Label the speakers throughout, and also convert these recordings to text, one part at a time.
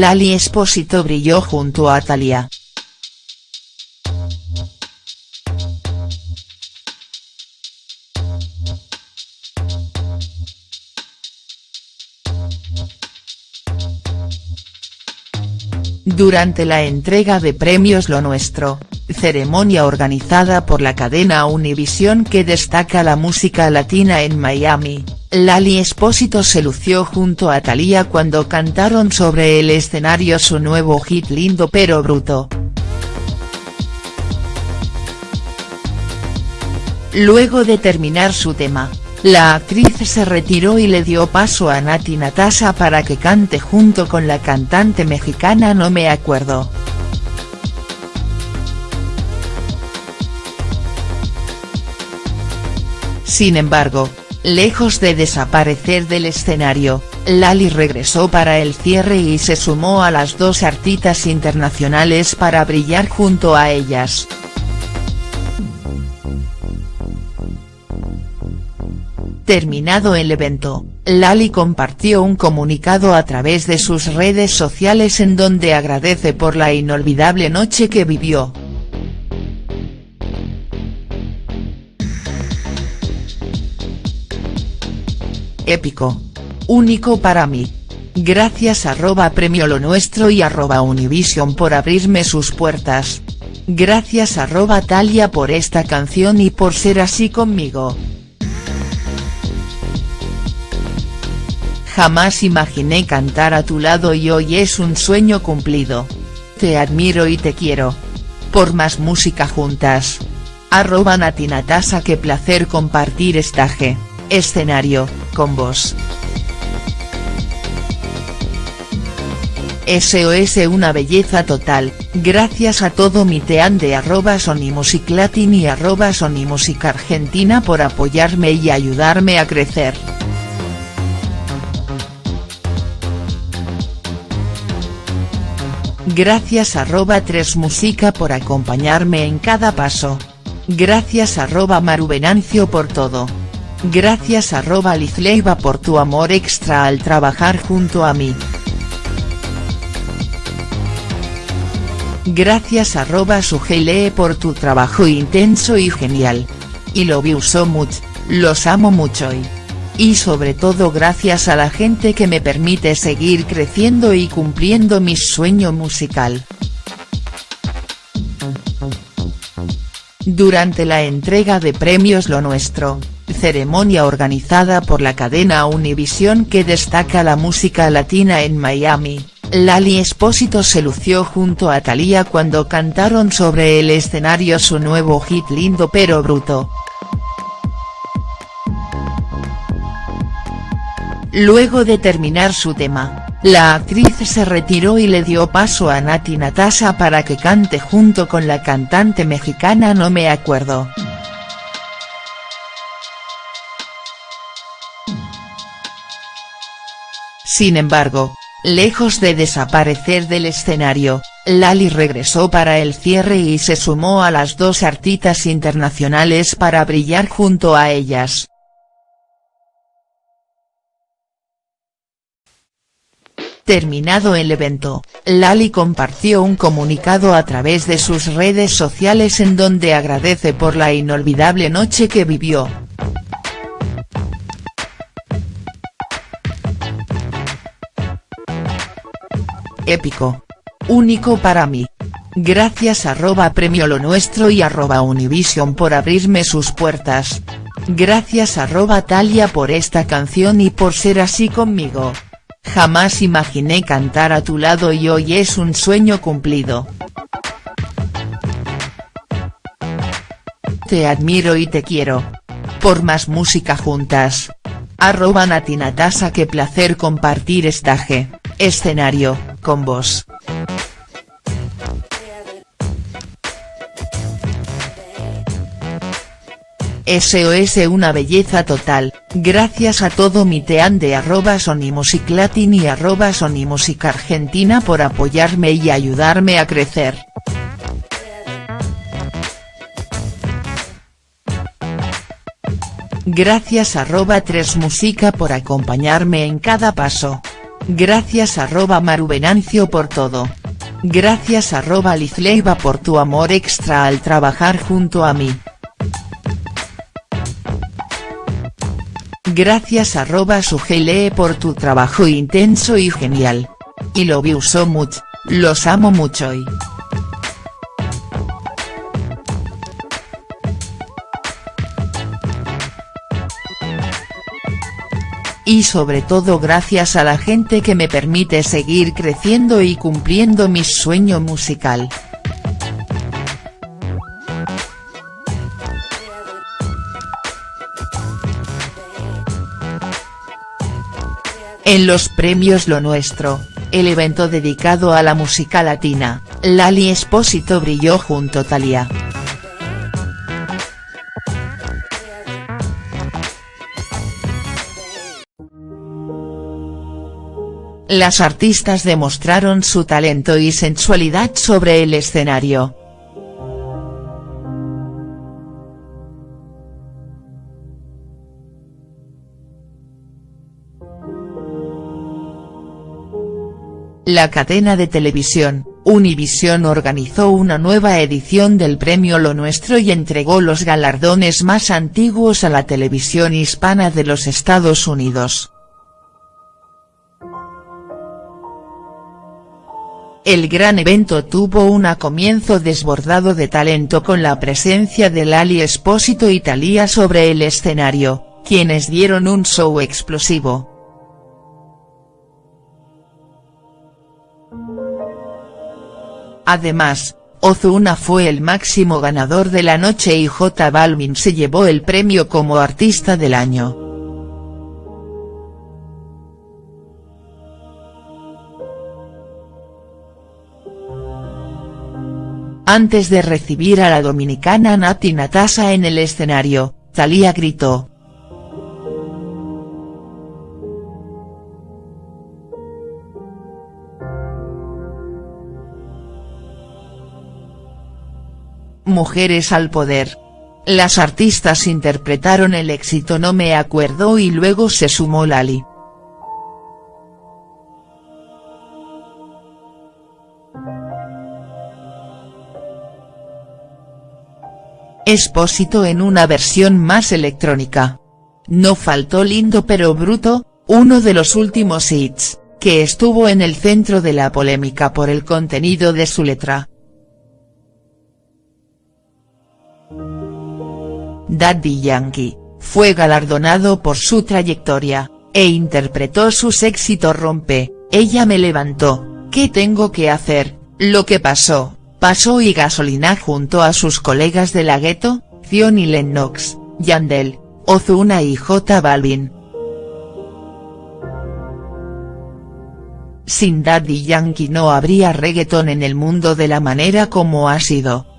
Speaker 1: Lali Espósito brilló junto a Thalía. Durante la entrega de premios Lo Nuestro, ceremonia organizada por la cadena Univision que destaca la música latina en Miami, Lali Espósito se lució junto a Thalía cuando cantaron sobre el escenario su nuevo hit Lindo pero bruto. Luego de terminar su tema, la actriz se retiró y le dio paso a Nati Natasha para que cante junto con la cantante mexicana No Me Acuerdo. Sin embargo, lejos de desaparecer del escenario, Lali regresó para el cierre y se sumó a las dos artistas internacionales para brillar junto a ellas. Terminado el evento, Lali compartió un comunicado a través de sus redes sociales en donde agradece por la inolvidable noche que vivió. Épico. Único para mí. Gracias arroba premio lo nuestro y arroba Univision por abrirme sus puertas. Gracias arroba Talia por esta canción y por ser así conmigo. Jamás imaginé cantar a tu lado y hoy es un sueño cumplido. Te admiro y te quiero. Por más música juntas. Arroba Natinatasa qué placer compartir estaje, escenario, con vos. SOS una belleza total, gracias a todo mi team de arroba Sony Music Latin y arroba Sony Music Argentina por apoyarme y ayudarme a crecer. Gracias arroba 3 Musica por acompañarme en cada paso. Gracias arroba Maru Venancio por todo. Gracias arroba Lizleiva por tu amor extra al trabajar junto a mí. Gracias arroba Sugelee por tu trabajo intenso y genial. Y lo you so much, los amo mucho y y sobre todo gracias a la gente que me permite seguir creciendo y cumpliendo mi sueño musical. Durante la entrega de premios Lo Nuestro, ceremonia organizada por la cadena Univision que destaca la música latina en Miami, Lali Espósito se lució junto a Thalía cuando cantaron sobre el escenario su nuevo hit Lindo pero bruto. Luego de terminar su tema, la actriz se retiró y le dio paso a Nati Natasha para que cante junto con la cantante mexicana No Me Acuerdo. Sin embargo, lejos de desaparecer del escenario, Lali regresó para el cierre y se sumó a las dos artistas internacionales para brillar junto a ellas. Terminado el evento, Lali compartió un comunicado a través de sus redes sociales en donde agradece por la inolvidable noche que vivió. Épico. Único para mí. Gracias arroba premio lo nuestro y arroba Univision por abrirme sus puertas. Gracias arroba Talia por esta canción y por ser así conmigo. Jamás imaginé cantar a tu lado y hoy es un sueño cumplido. Te admiro y te quiero. Por más música juntas. Arroba Natinatasa qué placer compartir estaje, escenario, con vos. SOS una belleza total, gracias a todo mi team de arroba Sony Music Latin y arroba Sony Music Argentina por apoyarme y ayudarme a crecer. Gracias arroba 3 Musica por acompañarme en cada paso. Gracias arroba Maruvenancio por todo. Gracias arroba Lizleiva por tu amor extra al trabajar junto a mí. Gracias arroba Sugelee por tu trabajo intenso y genial. Y lo vi so much, los amo mucho y. Y sobre todo gracias a la gente que me permite seguir creciendo y cumpliendo mi sueño musical. En los premios Lo Nuestro, el evento dedicado a la música latina, Lali Espósito brilló junto a Thalía. Las artistas demostraron su talento y sensualidad sobre el escenario. La cadena de televisión, Univision organizó una nueva edición del premio Lo Nuestro y entregó los galardones más antiguos a la televisión hispana de los Estados Unidos. El gran evento tuvo un comienzo desbordado de talento con la presencia de Lali Espósito y sobre el escenario, quienes dieron un show explosivo. Además, Ozuna fue el máximo ganador de la noche y J Balvin se llevó el premio como artista del año. Antes de recibir a la dominicana Nati Natasa en el escenario, Thalía gritó. Mujeres al poder. Las artistas interpretaron el éxito No me acuerdo y luego se sumó Lali. Expósito en una versión más electrónica. No faltó Lindo pero Bruto, uno de los últimos hits, que estuvo en el centro de la polémica por el contenido de su letra. Daddy Yankee, fue galardonado por su trayectoria, e interpretó sus éxitos Rompe, Ella me levantó, ¿qué tengo que hacer?, Lo que pasó, Pasó y Gasolina junto a sus colegas de la gueto, Zion y Lennox, Yandel, Ozuna y J Balvin. Sin Daddy Yankee no habría reggaeton en el mundo de la manera como ha sido.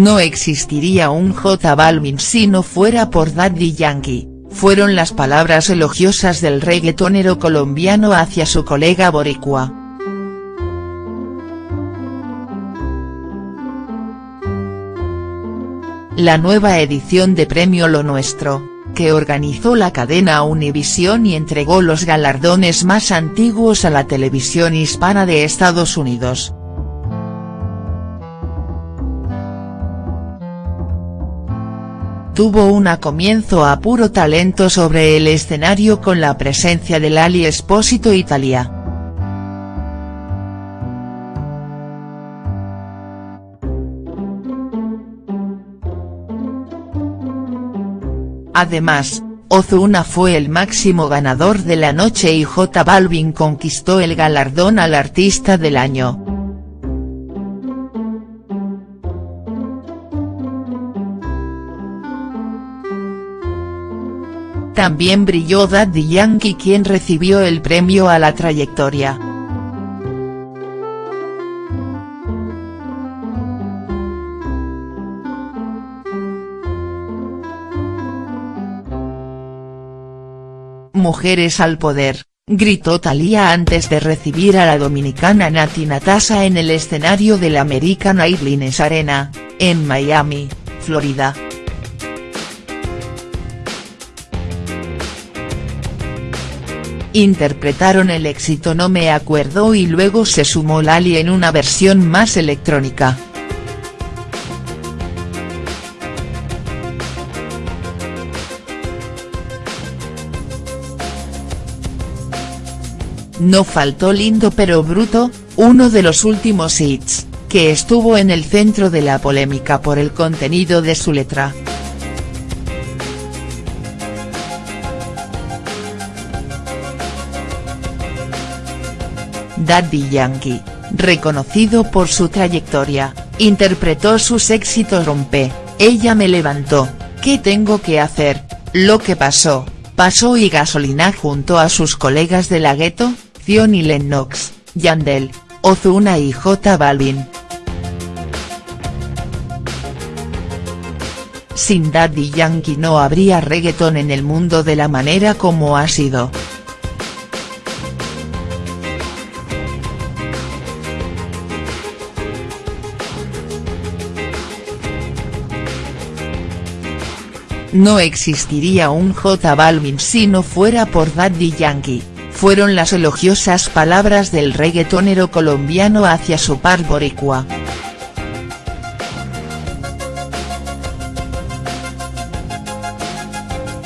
Speaker 1: No existiría un J Balvin si no fuera por Daddy Yankee, fueron las palabras elogiosas del reggaetonero colombiano hacia su colega boricua. La nueva edición de Premio Lo Nuestro, que organizó la cadena Univision y entregó los galardones más antiguos a la televisión hispana de Estados Unidos tuvo un comienzo a puro talento sobre el escenario con la presencia de Lali Espósito Italia. Además, Ozuna fue el máximo ganador de la noche y J Balvin conquistó el galardón al artista del año. También brilló Daddy Yankee quien recibió el premio a la trayectoria. Mujeres al poder, gritó Thalía antes de recibir a la dominicana Nati Natasa en el escenario del American Airlines Arena, en Miami, Florida. Interpretaron el éxito No me acuerdo y luego se sumó Lali en una versión más electrónica. No faltó Lindo pero Bruto, uno de los últimos hits, que estuvo en el centro de la polémica por el contenido de su letra. Daddy Yankee, reconocido por su trayectoria, interpretó sus éxitos Rompe, Ella me levantó, ¿Qué tengo que hacer?, Lo que pasó, pasó y Gasolina junto a sus colegas de la gueto, y Lennox, Yandel, Ozuna y J Balvin. Sin Daddy Yankee no habría reggaeton en el mundo de la manera como ha sido. No existiría un J Balvin si no fuera por Daddy Yankee fueron las elogiosas palabras del reggaetonero colombiano hacia su par boricua.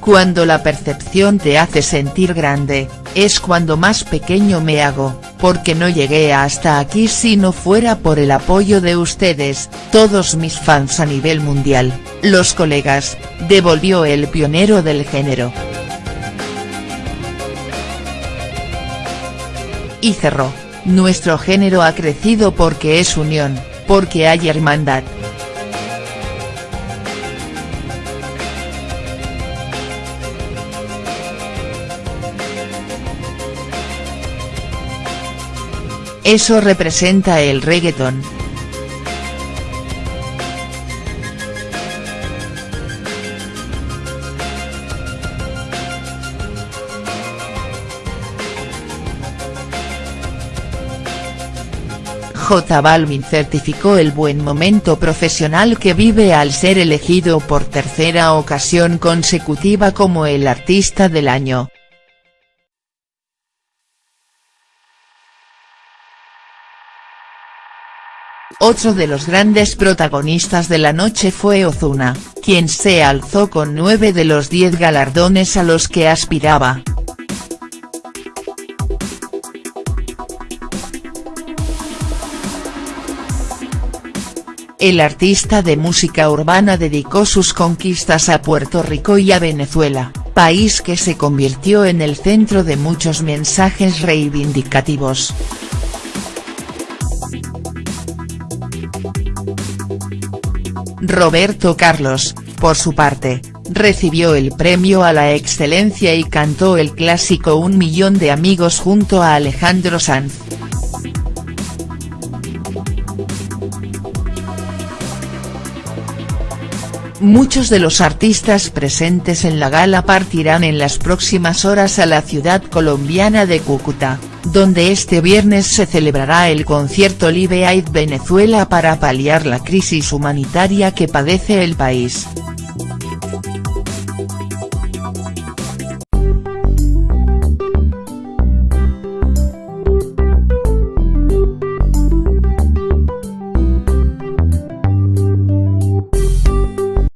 Speaker 1: Cuando la percepción te hace sentir grande, es cuando más pequeño me hago, porque no llegué hasta aquí si no fuera por el apoyo de ustedes, todos mis fans a nivel mundial, los colegas, devolvió el pionero del género. Y cerró, nuestro género ha crecido porque es unión, porque hay hermandad. Eso representa el reggaeton. J Balvin certificó el buen momento profesional que vive al ser elegido por tercera ocasión consecutiva como el artista del año. Otro de los grandes protagonistas de la noche fue Ozuna, quien se alzó con nueve de los diez galardones a los que aspiraba. El artista de música urbana dedicó sus conquistas a Puerto Rico y a Venezuela, país que se convirtió en el centro de muchos mensajes reivindicativos. Roberto Carlos, por su parte, recibió el premio a la excelencia y cantó el clásico Un millón de amigos junto a Alejandro Sanz. Muchos de los artistas presentes en la gala partirán en las próximas horas a la ciudad colombiana de Cúcuta, donde este viernes se celebrará el concierto Live Aid Venezuela para paliar la crisis humanitaria que padece el país.